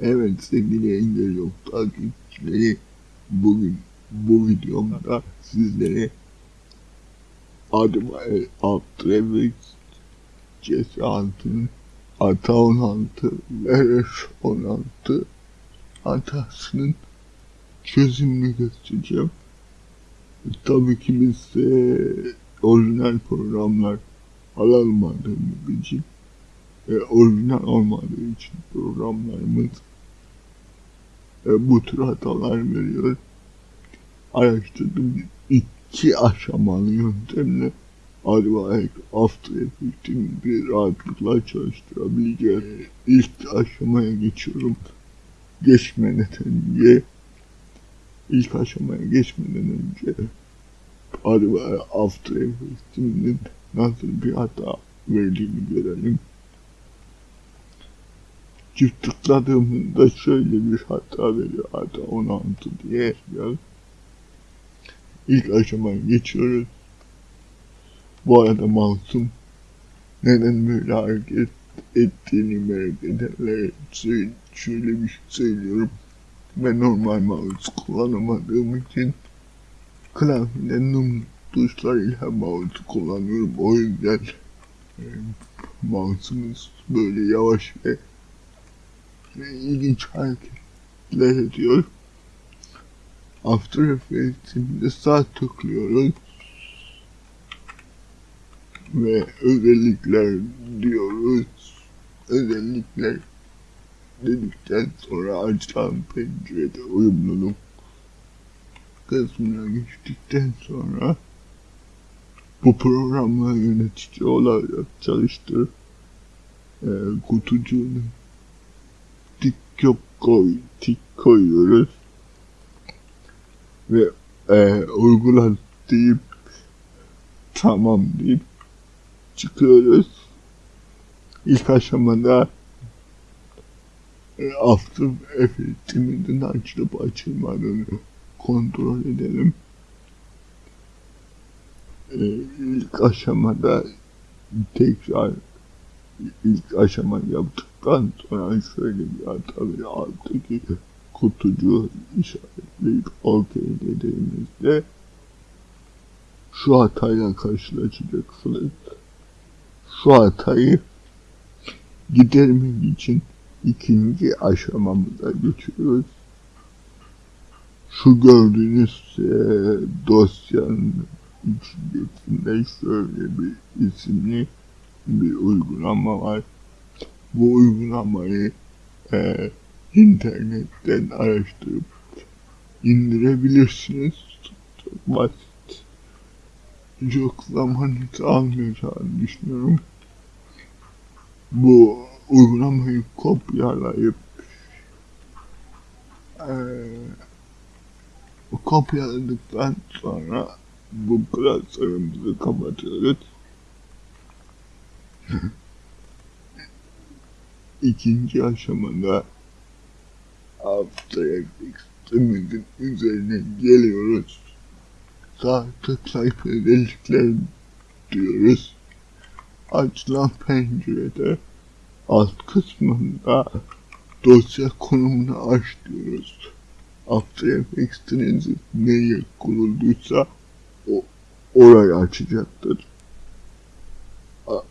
Evet sevgili Engel Yok takipçileri bugün bu videomda sizlere Admire After Effects CS6'nın Ata 16 ve 16 hatasının çözümünü göstereceğim. Tabii ki biz de orijinal programlar alamadığımız için e, orijinal olmadığı için programlarımız e, bu tür hatalar veriyor. Araştırdım iki aşamalı yöntemle Advaek After Effects'in bir rahatlıkla çalıştırabileceğiz. E, ilk aşamaya geçiyorum. Geçmeden önce ilk aşamaya geçmeden önce Advaek After Effects'in nasıl bir hata verdiğini görelim çift tıkladığımızda şöyle bir hata veriyor. Hata 16 diye yazıyor. İlk aşamaya geçiyoruz. Bu arada masum neden böyle hareket ettiğini merak edenlere şöyle bir şey söylüyorum. Ben normal mouse kullanamadığım için klavyeden num tuşlarıyla mouse kullanıyorum. O yüzden e, mouse'umuz böyle yavaş ve ve ilginç hareketler ediyor. After Effects'imde sağ tıklıyoruz. Ve özellikler diyoruz. Özellikler dedikten sonra açılan pencerede uyumluluk kısmına geçtikten sonra bu programla yönetici olarak çalıştır e, kutucuğunu koy, tik koyuyoruz. Ve e, uygula deyip tamam deyip çıkıyoruz. İlk aşamada e, After Effects'imizin açılıp açılmadığını kontrol edelim. E, ilk aşamada tekrar ilk aşama yaptıktan sonra şöyle bir hata alttaki kutucuğu işaretleyip OK dediğimizde şu hatayla karşılaşacaksınız. Şu hatayı gidermek için ikinci aşamamıza geçiyoruz. Şu gördüğünüz e, dosyanın içerisinde şöyle bir isimli bir uygulama var. Bu uygulamayı e, internetten araştırıp indirebilirsiniz. Çok basit. Çok zamanınızı almayacağını düşünüyorum. Bu uygulamayı kopyalayıp e, kopyaladıktan sonra bu klasörümüzü kapatıyoruz. İkinci aşamada After Effects'imizin üzerine geliyoruz. Sağ tıklayıp özellikler diyoruz. Açılan pencerede alt kısmında dosya konumunu aç diyoruz. After Effects'iniz neye kurulduysa o orayı açacaktır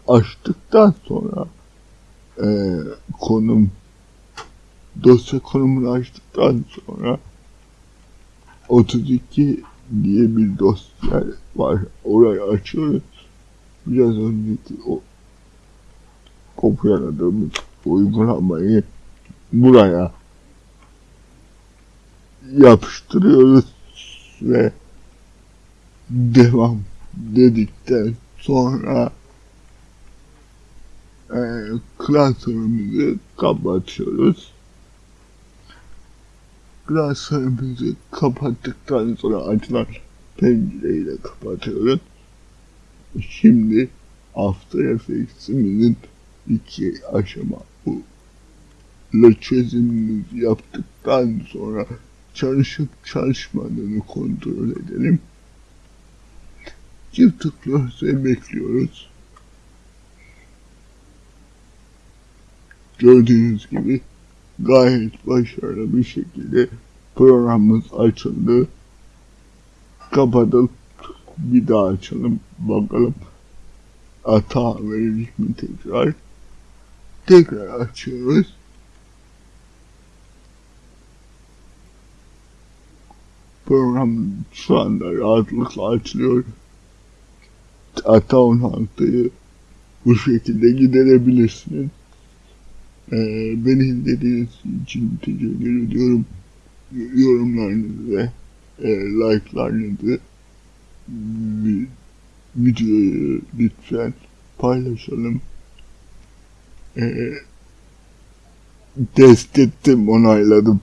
açtıktan sonra e, konum dosya konumunu açtıktan sonra 32 diye bir dosya var. Orayı açıyoruz. Biraz önceki o kopyaladığımız uygulamayı buraya yapıştırıyoruz ve devam dedikten sonra e, klasörümüzü kapatıyoruz. Klasörümüzü kapattıktan sonra açılan pencereyi de kapatıyoruz. Şimdi After Effects'imizin iki aşama bu çözümümüzü yaptıktan sonra çalışıp çalışmadığını kontrol edelim. Çift tıklıyoruz ve bekliyoruz. Gördüğünüz gibi gayet başarılı bir şekilde programımız açıldı. Kapatıp bir daha açalım bakalım hata verecek mi tekrar. Tekrar açıyoruz. Program şu anda rahatlıkla açılıyor. Hata 16'yı bu şekilde giderebilirsiniz. Ee, beni izlediğiniz için teşekkür ediyorum. Yorumlarınızı ve e, like'larınızı vi- videoyu lütfen paylaşalım. Ee, test ettim, onayladım.